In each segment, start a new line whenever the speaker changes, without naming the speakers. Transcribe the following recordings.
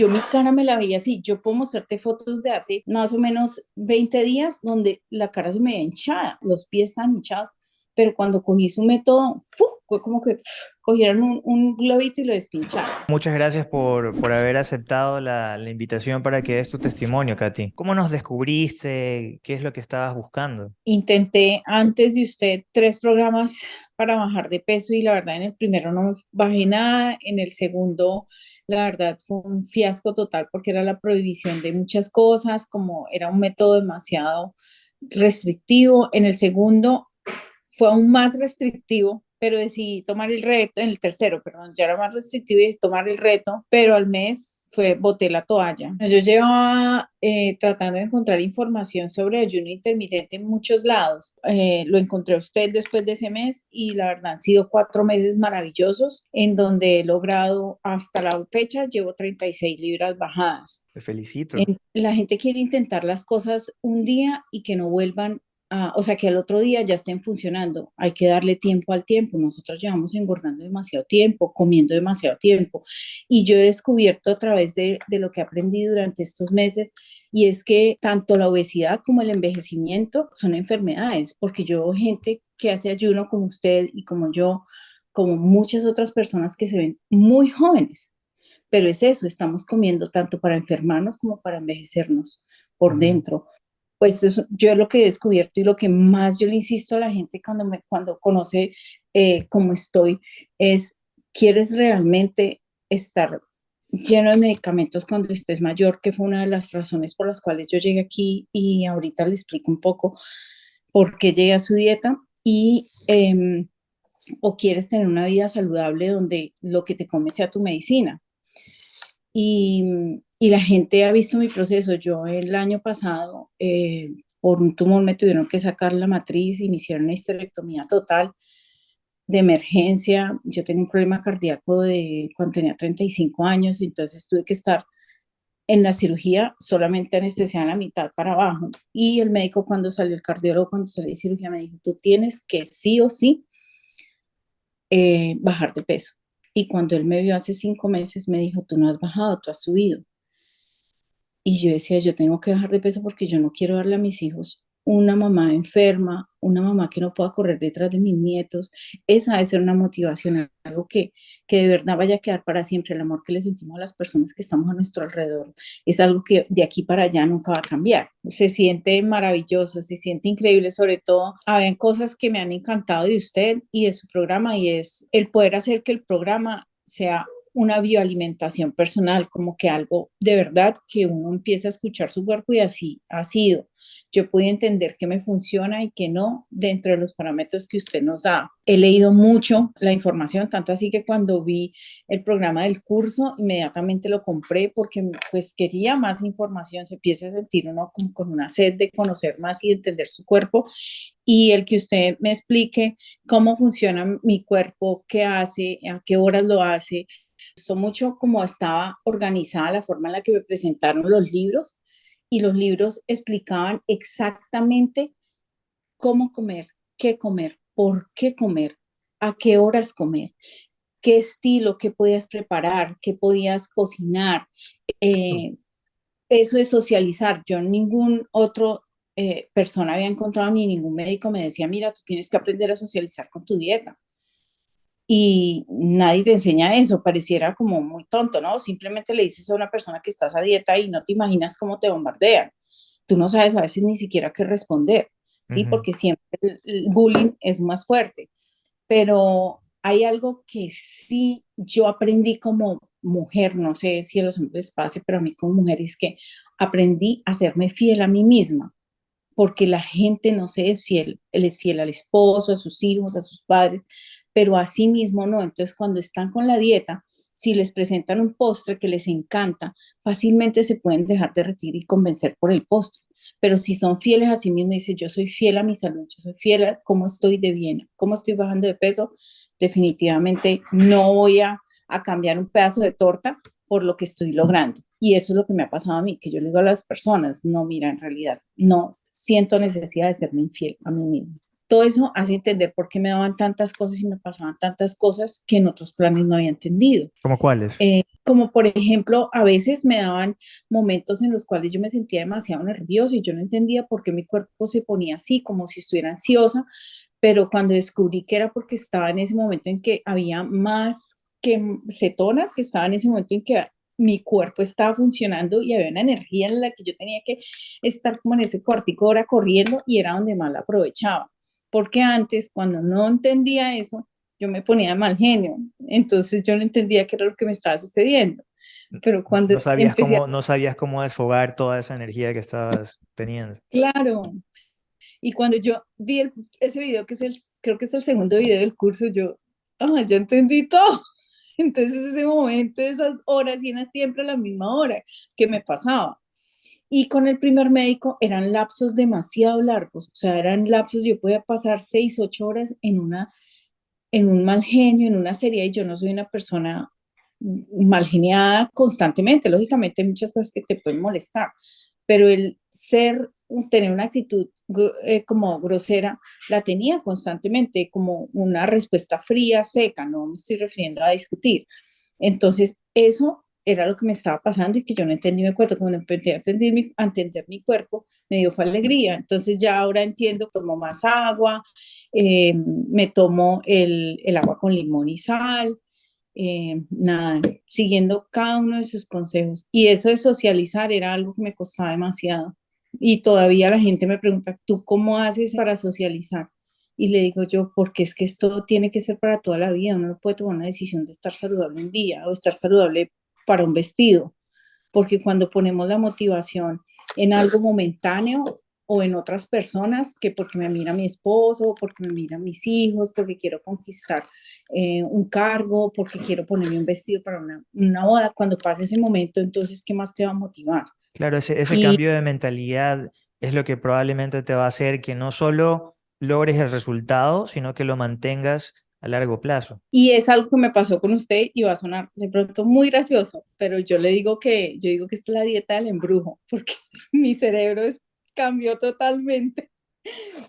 Yo mi cara me la veía así, yo puedo mostrarte fotos de hace más o menos 20 días donde la cara se me veía hinchada, los pies están hinchados, pero cuando cogí su método, fue como que cogieron un, un, globito y lo despincharon.
Muchas gracias por, por haber aceptado la, la, invitación para que des tu testimonio, Katy. ¿Cómo nos descubriste? ¿Qué es lo que estabas buscando?
Intenté antes de usted tres programas para bajar de peso y la verdad en el primero no bajé nada, en el segundo la verdad fue un fiasco total porque era la prohibición de muchas cosas, como era un método demasiado restrictivo. En el segundo fue aún más restrictivo pero decidí tomar el reto, en el tercero, perdón, ya era más restrictivo y tomar el reto, pero al mes fue, boté la toalla. Yo llevaba eh, tratando de encontrar información sobre ayuno intermitente en muchos lados. Eh, lo encontré a usted después de ese mes y la verdad han sido cuatro meses maravillosos en donde he logrado hasta la fecha, llevo 36 libras bajadas.
Te felicito.
La gente quiere intentar las cosas un día y que no vuelvan Ah, o sea, que al otro día ya estén funcionando. Hay que darle tiempo al tiempo. Nosotros llevamos engordando demasiado tiempo, comiendo demasiado tiempo. Y yo he descubierto a través de, de lo que he aprendido durante estos meses, y es que tanto la obesidad como el envejecimiento son enfermedades, porque yo gente que hace ayuno como usted y como yo, como muchas otras personas que se ven muy jóvenes. Pero es eso, estamos comiendo tanto para enfermarnos como para envejecernos por dentro pues eso, yo lo que he descubierto y lo que más yo le insisto a la gente cuando, me, cuando conoce eh, cómo estoy es, ¿quieres realmente estar lleno de medicamentos cuando estés mayor? Que fue una de las razones por las cuales yo llegué aquí y ahorita le explico un poco por qué llegué a su dieta y... Em, o quieres tener una vida saludable donde lo que te comes sea tu medicina. Y, y la gente ha visto mi proceso. Yo el año pasado, eh, por un tumor, me tuvieron que sacar la matriz y me hicieron una histerectomía total de emergencia. Yo tenía un problema cardíaco de cuando tenía 35 años, entonces tuve que estar en la cirugía solamente anestesia en la mitad para abajo. Y el médico cuando salió, el cardiólogo cuando salió de cirugía me dijo, tú tienes que sí o sí eh, bajar de peso. Y cuando él me vio hace cinco meses, me dijo, tú no has bajado, tú has subido. Y yo decía, yo tengo que bajar de peso porque yo no quiero darle a mis hijos una mamá enferma, una mamá que no pueda correr detrás de mis nietos. Esa debe ser una motivación, algo que, que de verdad vaya a quedar para siempre. El amor que le sentimos a las personas que estamos a nuestro alrededor es algo que de aquí para allá nunca va a cambiar. Se siente maravilloso, se siente increíble, sobre todo, habían cosas que me han encantado de usted y de su programa y es el poder hacer que el programa sea una bioalimentación personal, como que algo de verdad que uno empieza a escuchar su cuerpo y así ha sido. Yo pude entender que me funciona y que no dentro de los parámetros que usted nos da. He leído mucho la información, tanto así que cuando vi el programa del curso, inmediatamente lo compré porque pues quería más información, se empieza a sentir uno como con una sed de conocer más y entender su cuerpo y el que usted me explique cómo funciona mi cuerpo, qué hace, a qué horas lo hace, gustó mucho cómo estaba organizada la forma en la que me presentaron los libros y los libros explicaban exactamente cómo comer, qué comer, por qué comer, a qué horas comer, qué estilo, qué podías preparar, qué podías cocinar. Eh, eso es socializar. Yo ningún otro eh, persona había encontrado ni ningún médico me decía, mira, tú tienes que aprender a socializar con tu dieta y nadie te enseña eso, pareciera como muy tonto, ¿no? Simplemente le dices a una persona que estás a dieta y no te imaginas cómo te bombardean. Tú no sabes a veces ni siquiera qué responder, ¿sí? Porque siempre el, bullying es más fuerte. Pero hay algo que sí yo aprendí como mujer, no sé si a los hombres pase, pero a mí como mujer es que aprendí a serme fiel a mí misma, porque la gente no se es fiel, él es fiel al esposo, a sus hijos, a sus padres, pero a sí mismo no. Entonces, cuando están con la dieta, si les presentan un postre que les encanta, fácilmente se pueden dejar derretir y convencer por el postre. Pero si son fieles a sí mismos, dice yo soy fiel a mi salud, yo soy fiel a cómo estoy de bien, cómo estoy bajando de peso, definitivamente no voy a, a cambiar un pedazo de torta por lo que estoy logrando. Y eso es lo que me ha pasado a mí, que yo le digo a las personas, no, mira, en realidad, no siento necesidad de serme infiel a mí mismo. Todo eso hace entender por qué me daban tantas cosas y me pasaban tantas cosas que en otros planes no había entendido.
¿Como cuáles?
Eh, como por ejemplo, a veces me daban momentos en los cuales yo me sentía demasiado nerviosa y yo no entendía por qué mi cuerpo se ponía así, como si estuviera ansiosa, pero cuando descubrí que era porque estaba en ese momento en que había más que cetonas, que estaba en ese momento en que mi cuerpo estaba funcionando y había una energía en la que yo tenía que estar como en ese cuartico hora corriendo y era donde más la aprovechaba. Porque antes, cuando no entendía eso, yo me ponía mal genio. Entonces yo no entendía qué era lo que me estaba sucediendo. Pero cuando
no sabías, cómo, no sabías cómo desfogar toda esa energía que estabas teniendo.
Claro. Y cuando yo vi ese video, que es el, creo que es el segundo video del curso, yo, ah, ya entendí todo. Entonces ese momento, esas horas, y era siempre a la misma hora que me pasaba. Y con el primer médico eran lapsos demasiado largos, o sea, eran lapsos, yo podía pasar seis, ocho horas en, una, en un mal genio, en una serie, y yo no soy una persona mal geniada constantemente, lógicamente hay muchas cosas que te pueden molestar, pero el ser, tener una actitud eh, como grosera, la tenía constantemente como una respuesta fría, seca, no me estoy refiriendo a discutir. Entonces, eso era lo que me estaba pasando y que yo no entendí mi cuerpo. Cuando empecé a entender mi, a entender mi cuerpo, me dio fue alegría. Entonces ya ahora entiendo, tomo más agua, eh, me tomo el, el, agua con limón y sal, eh, nada, siguiendo cada uno de sus consejos. Y eso de socializar era algo que me costaba demasiado. Y todavía la gente me pregunta, ¿tú cómo haces para socializar? Y le digo yo, porque es que esto tiene que ser para toda la vida, uno no puede tomar una decisión de estar saludable un día o estar saludable para un vestido, porque cuando ponemos la motivación en algo momentáneo o en otras personas, que porque me mira mi esposo, porque me mira mis hijos, porque quiero conquistar eh, un cargo, porque quiero ponerme un vestido para una, una boda, cuando pase ese momento, entonces, ¿qué más te va a motivar?
Claro, ese, ese cambio de mentalidad es lo que probablemente te va a hacer que no solo logres el resultado, sino que lo mantengas a largo plazo.
Y es algo que me pasó con usted y va a sonar de pronto muy gracioso, pero yo le digo que yo digo que es la dieta del embrujo, porque mi cerebro es, cambió totalmente.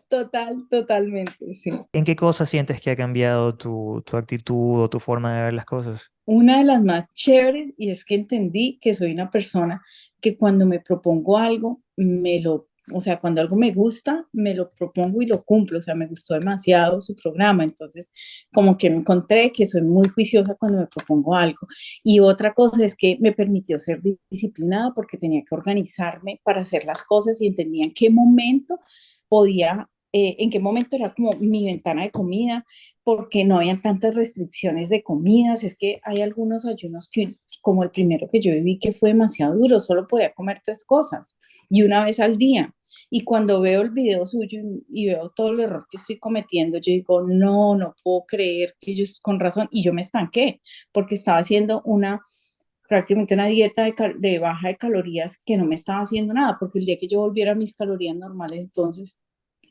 Total, totalmente, sí.
¿En qué cosas sientes que ha cambiado tu, tu actitud o tu forma de ver las cosas?
una de las más chéveres y es que entendí que soy una persona que cuando me propongo algo, me lo, o sea, cuando algo me gusta, me lo propongo y lo cumplo, o sea, me gustó demasiado su programa, entonces como que me encontré que soy muy juiciosa cuando me propongo algo. Y otra cosa es que me permitió ser disciplinada porque tenía que organizarme para hacer las cosas y entendía en qué momento podía eh, en qué momento era como mi ventana de comida, porque no habían tantas restricciones de comidas. Es que hay algunos ayunos que, como el primero que yo viví, que fue demasiado duro, solo podía comer tres cosas y una vez al día. Y cuando veo el video suyo y veo todo el error que estoy cometiendo, yo digo, no, no puedo creer que ellos con razón, y yo me estanqué, porque estaba haciendo una prácticamente una dieta de, baja de calorías que no me estaba haciendo nada, porque el día que yo volviera a mis calorías normales, entonces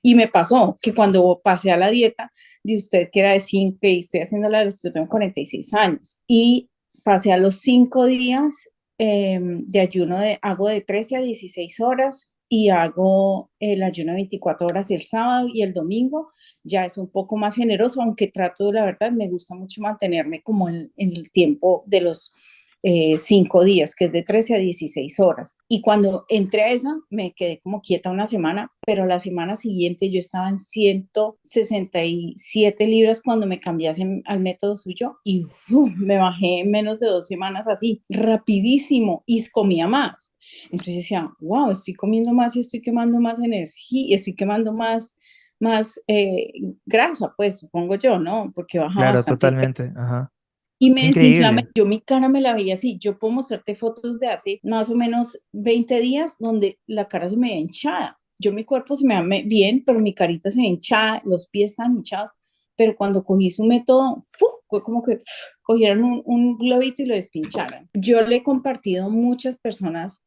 y me pasó que cuando pasé a la dieta de usted, que era de 5, y estoy haciendo la de yo tengo 46 años, y pasé a los 5 días em, de ayuno, de, hago de 13 a 16 horas y hago el ayuno de 24 horas el sábado y el domingo, ya es un poco más generoso, aunque trato, la verdad, me gusta mucho mantenerme como en el tiempo de los eh, cinco días, que es de 13 a 16 horas. Y cuando entré a esa, me quedé como quieta una semana, pero la semana siguiente yo estaba en 167 libras cuando me cambiase al método suyo y me bajé en menos de dos semanas así, rapidísimo, y comía más. Entonces decía, wow, estoy comiendo más y estoy quemando más energía, estoy quemando más más eh, grasa, pues supongo yo, ¿no? Porque baja
Claro, totalmente, ajá.
Y me desinflamé, yo mi cara me la veía así, yo puedo mostrarte fotos de hace más o menos 20 días donde la cara se me veía hinchada. Yo mi cuerpo se me ve bien, pero mi carita se ve hinchada, los pies están hinchados, pero cuando cogí su método, fue como que cogieron un, un, globito y lo despincharon. Yo le he compartido a muchas personas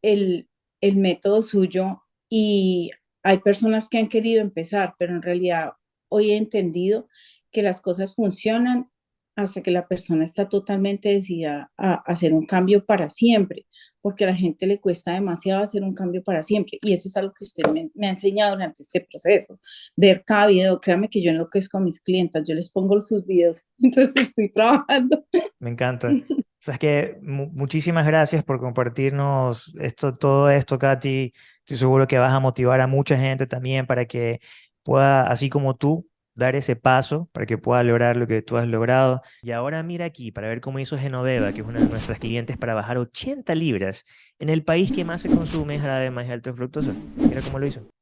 el, el método suyo y hay personas que han querido empezar, pero en realidad hoy he entendido que las cosas funcionan hasta que la persona está totalmente decidida a hacer un cambio para siempre, porque a la gente le cuesta demasiado hacer un cambio para siempre. Y eso es algo que usted me, me ha enseñado durante este proceso. Ver cada video, créame que yo enloquezco a mis clientas, yo les pongo sus videos mientras estoy trabajando.
Me encanta. O sea, es que muchísimas gracias por compartirnos esto, todo esto, Katy. Estoy seguro que vas a motivar a mucha gente también para que pueda, así como tú, dar ese paso para que pueda lograr lo que tú has logrado. Y ahora mira aquí para ver cómo hizo Genoveva, que es una de nuestras clientes, para bajar 80 libras en el país que más se consume jarabe de maíz alto fructoso. Mira cómo lo hizo.